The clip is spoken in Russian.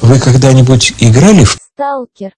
Вы когда-нибудь играли в... Сталкер